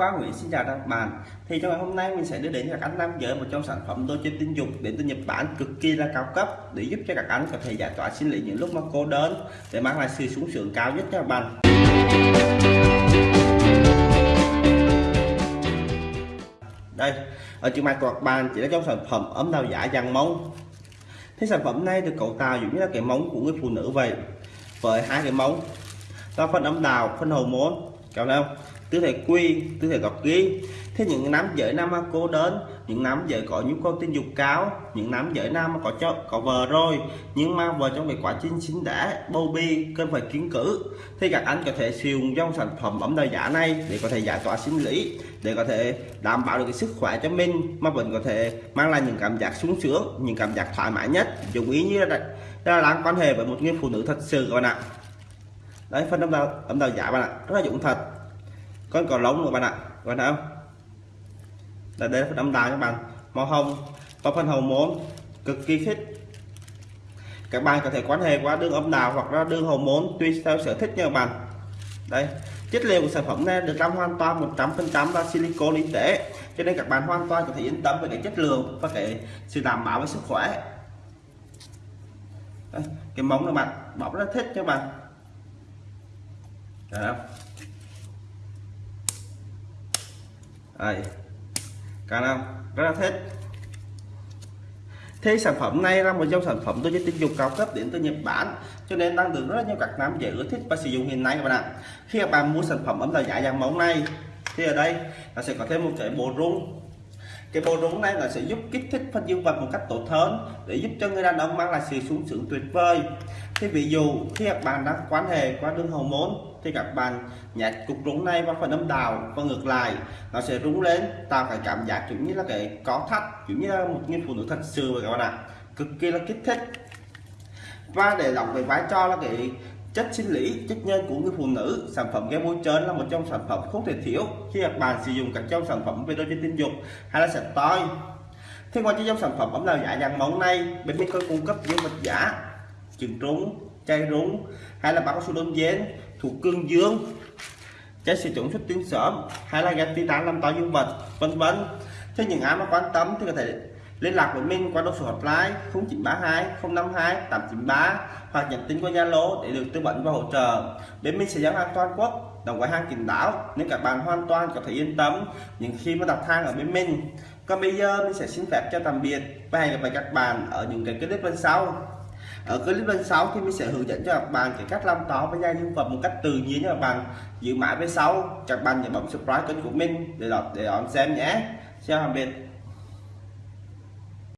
Khoa Nguyễn xin chào các bạn. Thì trong ngày hôm nay mình sẽ đưa đến cho các anh nam giới một trong sản phẩm tôi chơi tình dục đến từ Nhật Bản cực kỳ là cao cấp để giúp cho các anh có thể giải tỏa sinh lý những lúc mà cô đơn để mang lại sự sung sướng cao nhất cho các bạn. Đây, ở trước mặt của các bạn chỉ là trong sản phẩm ấm đào giả dàn mông thế sản phẩm này được cấu tạo giống như là cái móng của người phụ nữ vậy, với hai cái móng và phần âm đào phần hậu môn cảm thấy không tư thể quy tư thể gọc ghi thế những nam giới nam cô đơn những nam giới có nhu cầu tình dục cao những nam giới nam có cho có vợ rồi. Nhưng mà vợ trong cái quá trình sinh đẻ bầu bi cần phải kiến cử. Thì các anh có thể sử dụng dòng sản phẩm ấm đời giả này để có thể giải tỏa sinh lý để có thể đảm bảo được cái sức khỏe cho mình. Mà vẫn có thể mang lại những cảm giác sung sướng những cảm giác thoải mái nhất. Dùng ý như là, là đang quan hệ với một người phụ nữ thật sự các bạn ạ đấy phân âm đạo âm đạo giả bạn ạ. Rất là dụng thật. Con cò lông của bạn ạ. Bạn thấy không? Đây, đây là phần âm đạo các bạn. Màu hồng và phần hồng môn cực kỳ thích. Các bạn có thể quan hệ qua đường âm đạo hoặc là đường hồng môn tùy theo sở thích nha các bạn. Đây chất liệu của sản phẩm này được làm hoàn toàn 100% là silicon y tế cho nên các bạn hoàn toàn có thể yên tâm về cái chất lượng và cái sự đảm bảo về sức khỏe. Đây, cái móng này bạn bọc rất thích cho bạn. Đấy? Đây. Cả năm Rất là thích. Thế sản phẩm này là một dòng sản phẩm tôi tinh dùng cao cấp đến từ Nhật Bản, cho nên đang được rất nhiều các nam giới ưa thích và sử dụng hiện nay các bạn ạ. Khi các bạn mua sản phẩm ấm dạ là giả dạng mẫu này, thì ở đây là sẽ có thêm một cái bộ rung cái bộ rung này là sẽ giúp kích thích phần dương vật một cách tốt hơn, để giúp cho người đàn ông mang lại sự sung sướng tuyệt vời. Thì ví dụ, khi các bạn đang quan hệ qua đường hậu môn, thì các bạn nhặt cục rung này vào phần âm đạo và ngược lại, nó sẽ rung lên, tạo cái cảm giác giống như là cái có thắt giống như là một người phụ nữ thật sự vậy các bạn ạ. Cực kỳ là kích thích. Và để đóng cái vai trò là cái chất sinh lý, chất nhân của người phụ nữ. Sản phẩm kem bôi trơn là một trong sản phẩm không thể thiếu. Khi các bạn sử dụng các trong sản phẩm về đôi trên tình dục hay là sạch toi. Thế ngoài trong sản phẩm ấm nào giả dạng món này bên mình có cung cấp những vật giả, trứng trúng chai rúng hay là bao su đơn dến thuộc cương dương. Trái sử dụng xuất tuyến sớm hay là gạch gas titan làm to dương vật, vân vân. Thế những ai mà quan tâm thì có thể liên lạc với mình qua số hotline 0932 052 893 hoặc nhắn tin qua Zalo để được tư vấn và hỗ trợ. Bên mình sẽ giao hàng toàn quốc đồng gói hàng kín đáo nên các bạn hoàn toàn có thể yên tâm những khi mà đặt hàng ở bên mình còn bây giờ mình sẽ xin phép cho tạm biệt và hẹn gặp lại các bạn ở những cái clip bên sau. Ở clip bên sau thì mình sẽ hướng dẫn cho các bạn cái cách làm táo với da dương vật một cách tự nhiên cho các bạn. Giữ mãi bên sau, các bạn nhớ bấm subscribe kênh của mình để đón để đón xem nhé. Chào tạm biệt.